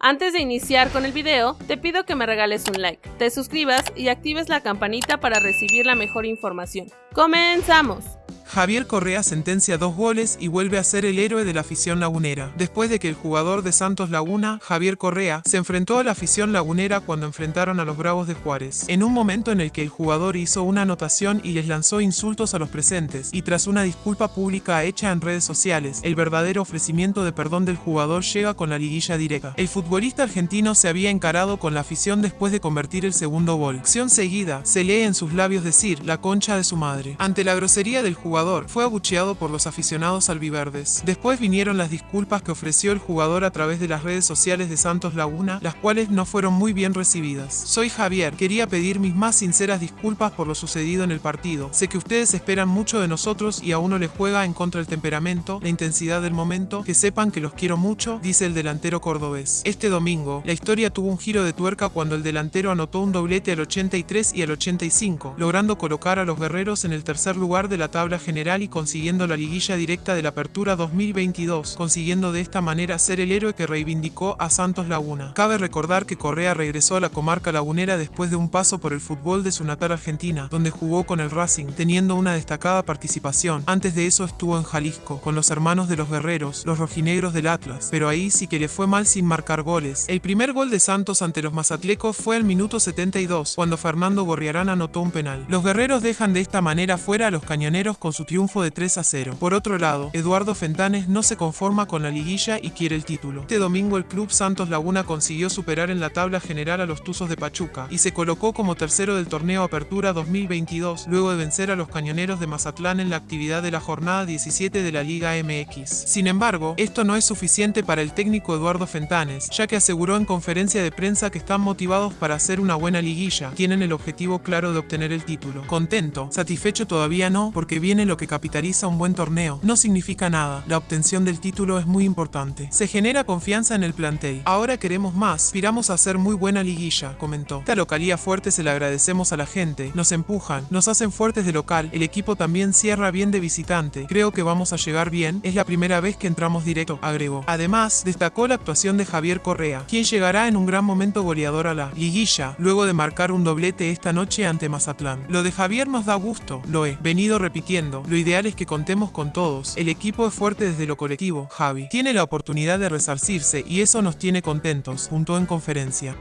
Antes de iniciar con el video, te pido que me regales un like, te suscribas y actives la campanita para recibir la mejor información. ¡Comenzamos! Javier Correa sentencia dos goles y vuelve a ser el héroe de la afición lagunera. Después de que el jugador de Santos Laguna, Javier Correa, se enfrentó a la afición lagunera cuando enfrentaron a los Bravos de Juárez. En un momento en el que el jugador hizo una anotación y les lanzó insultos a los presentes, y tras una disculpa pública hecha en redes sociales, el verdadero ofrecimiento de perdón del jugador llega con la liguilla directa. El futbolista argentino se había encarado con la afición después de convertir el segundo gol. Acción seguida, se lee en sus labios decir, la concha de su madre. Ante la grosería del jugador, fue abucheado por los aficionados albiverdes. Después vinieron las disculpas que ofreció el jugador a través de las redes sociales de Santos Laguna, las cuales no fueron muy bien recibidas. Soy Javier, quería pedir mis más sinceras disculpas por lo sucedido en el partido. Sé que ustedes esperan mucho de nosotros y a uno le juega en contra el temperamento, la intensidad del momento, que sepan que los quiero mucho, dice el delantero cordobés. Este domingo, la historia tuvo un giro de tuerca cuando el delantero anotó un doblete al 83 y al 85, logrando colocar a los guerreros en el tercer lugar de la tabla general y consiguiendo la liguilla directa de la Apertura 2022, consiguiendo de esta manera ser el héroe que reivindicó a Santos Laguna. Cabe recordar que Correa regresó a la comarca lagunera después de un paso por el fútbol de su natal Argentina, donde jugó con el Racing, teniendo una destacada participación. Antes de eso estuvo en Jalisco, con los hermanos de los guerreros, los rojinegros del Atlas, pero ahí sí que le fue mal sin marcar goles. El primer gol de Santos ante los mazatlecos fue al minuto 72, cuando Fernando Gorriarán anotó un penal. Los guerreros dejan de esta manera fuera a los cañoneros con su triunfo de 3 a 0. Por otro lado, Eduardo Fentanes no se conforma con la liguilla y quiere el título. Este domingo el club Santos Laguna consiguió superar en la tabla general a los Tuzos de Pachuca y se colocó como tercero del torneo Apertura 2022 luego de vencer a los Cañoneros de Mazatlán en la actividad de la jornada 17 de la Liga MX. Sin embargo, esto no es suficiente para el técnico Eduardo Fentanes, ya que aseguró en conferencia de prensa que están motivados para hacer una buena liguilla, tienen el objetivo claro de obtener el título. Contento, satisfecho todavía no, porque viene lo que capitaliza un buen torneo. No significa nada, la obtención del título es muy importante. Se genera confianza en el plantel. Ahora queremos más, aspiramos a hacer muy buena liguilla, comentó. Esta localía fuerte se la agradecemos a la gente, nos empujan, nos hacen fuertes de local, el equipo también cierra bien de visitante. Creo que vamos a llegar bien, es la primera vez que entramos directo, agregó. Además, destacó la actuación de Javier Correa, quien llegará en un gran momento goleador a la liguilla, luego de marcar un doblete esta noche ante Mazatlán. Lo de Javier nos da gusto, lo he venido repitiendo lo ideal es que contemos con todos. El equipo es fuerte desde lo colectivo, Javi. Tiene la oportunidad de resarcirse y eso nos tiene contentos, juntó en conferencia.